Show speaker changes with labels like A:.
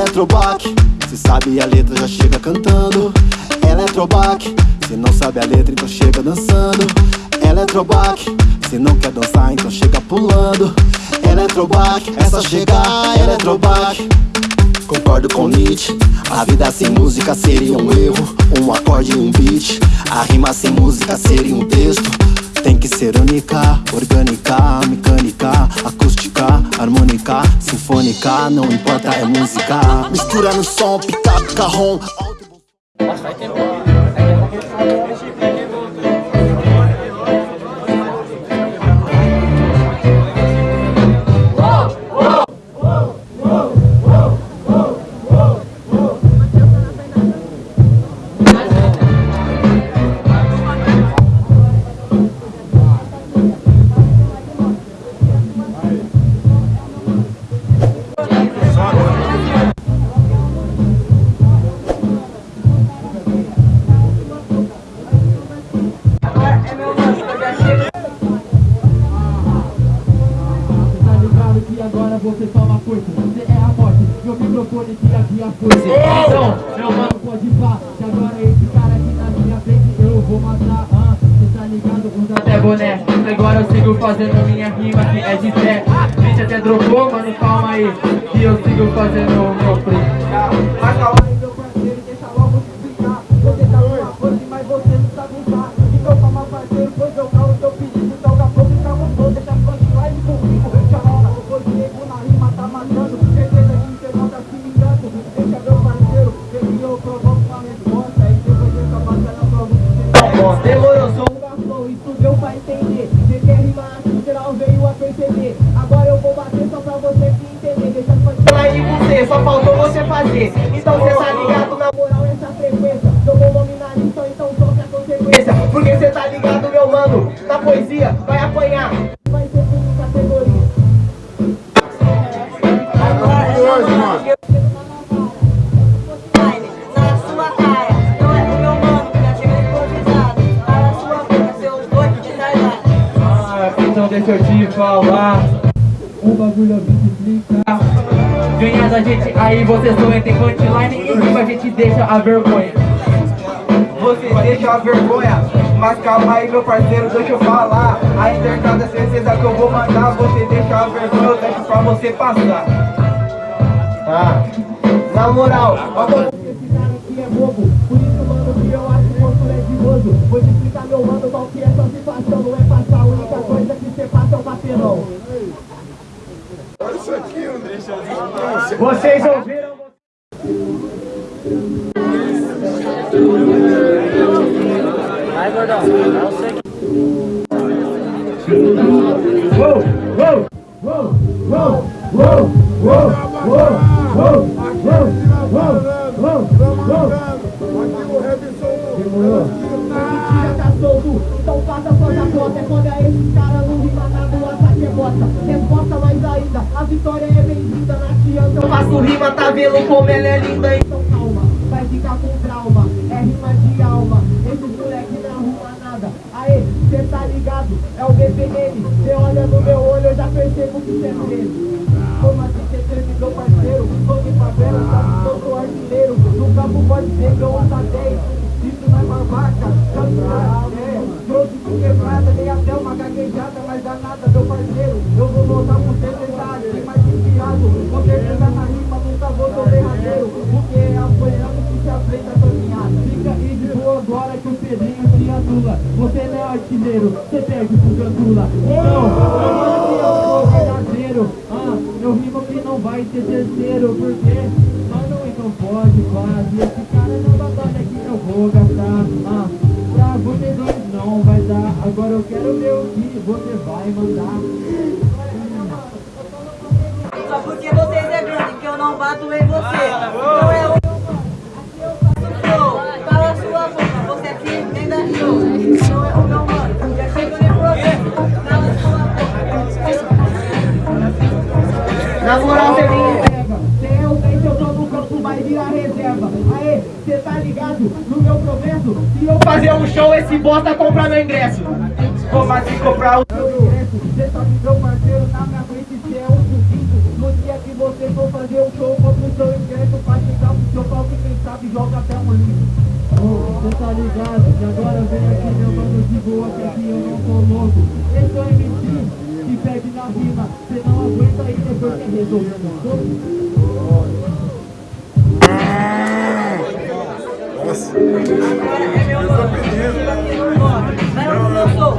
A: Eletrobac, se sabe a letra já chega cantando. Eletrobac, se não sabe a letra então chega dançando. Eletrobac, se não quer dançar então chega pulando. Eletrobac, é só chegar Eletrobac Concordo com Nietzsche. A vida sem música seria um erro Um acorde e um beat. A rima sem música seria um texto tem que ser única, orgânica, mecânica, acústica, harmônica, sinfônica, não importa, é música. Mistura no som, pica, carrom. Vai ter
B: microfone que havia força Então, meu mano, pode pá Que agora esse cara aqui na minha frente eu vou matar ah, Cê tá ligado? Usa até boné. Agora eu sigo fazendo minha rima que é de fé. Gente até dropou, mano, calma aí. Que eu sigo fazendo o meu play Mas calma aí, meu parceiro, deixa logo te explicar Você tá numa força, mas você não sabe usar. Então calma, parceiro, pois eu só faltou você fazer. Então cê tá ligado na moral essa frequência. Jogou nome na lista, então sofre a consequência. Porque cê tá ligado meu mano Na poesia vai apanhar. Vai ser tudo categoria. Hoje, mano. Então deixa eu te falar. Um bagulho eu vim te explicar Ganhando a gente, aí você sonha, tem punchline e rima, a gente deixa a vergonha.
C: Você deixa a vergonha, mas calma aí meu parceiro, deixa eu falar. A internada certeza que eu vou mandar, você deixa a vergonha, eu deixo pra você passar. Tá? Na moral, ó
B: Esse cara aqui é bobo, por isso mano que eu acho que você é de Vou te explicar meu mano Vocês ouviram... Vai, gordão. Não sei que... Uou, uou, uou, uou, uou, uou, uou, uou. É é não bota Resposta mais ainda, a vitória é eu faço rima, tá vendo como ela é linda? Então calma, vai ficar com trauma. É rima de alma, esses moleque não arruma nada. Aê, cê tá ligado? É o BPM. Cê olha no meu olho, eu já percebo que cê é mesmo. Artilheiro, você perde pro Gandula. Não, eu sou verdadeiro Ah, eu rimo que não vai ter terceiro Porque, mano, então pode quase. Esse cara não batalha que eu vou gastar. Ah, Pra vocês dois não vai dar. Agora eu quero ver o que você vai mandar.
D: Só porque vocês é grande que eu não bato em você. Então é
B: tá ligado no meu progresso? Se eu fazer um show, esse bosta compra meu ingresso
C: Como assim comprar o
B: meu ingresso? Cê sabe meu parceiro na minha frente, cê é um subindo No dia que você for fazer um show, compra o seu ingresso sabe, joga até um lixo.
E: Oh, cê tá ligado, que agora vem aqui meu mano de boa, que aqui eu não tô louco Esse é o MC que pede na rima, cê não aguenta e depois quer resolver
D: Agora é meu nome. Não, não sou